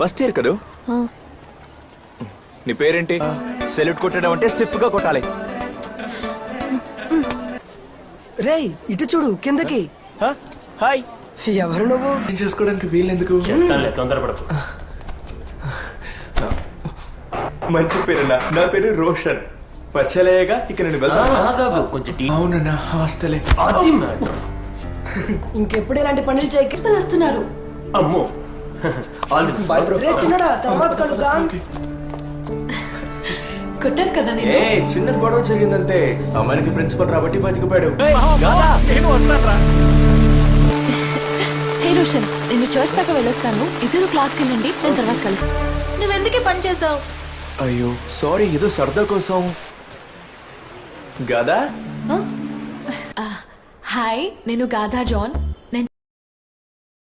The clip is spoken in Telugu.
ఫస్ట్ ఇయర్ కదూ? నీ పేరేంటి? సెల్యూట్ కొట్టడం అంటే స్టెప్గా కొట్టాలి. రేయ్ ఇటు చూడు కిందకి. హ? హాయ్. ఎవరు నువ్వు? చేసుకోవడానికి వీలెందుకు? చెప్తానులే తొందరపడకు. మంచి పేరున్నా నా పేరు రోషన్. పరిచయగా ఇక నేను వెళ్తాను కొంచెం అవునన్నా హాస్టలే. అది మ్యాటర్. ఇంకెప్పుడు ఇలాంటి పనులు చేయక? వస్తున్నారు. అమ్మో ఆల్ ది బాయ్ బ్రో రే చిన్నడా తర్వాత కలుద్దాం. కొట్టారు కదా నేను ఏ చిన్న గొడవ జరిగిందంతే. సమయానికి ప్రిన్సిపల్ రాబట్టి బతికిపోయాడు. హే రోషన్ నేను చర్చ్ దాకా వెళ్ళొస్తాను. ఇద్దరు క్లాస్కి వెళ్ళండి నేను తర్వాత కలుస్తాను నువ్వెందుకే పని చేసావు అయ్యో సారీ ఏదో సరదా కోసం. గదా? హాయ్ నేను గాధా జాన్.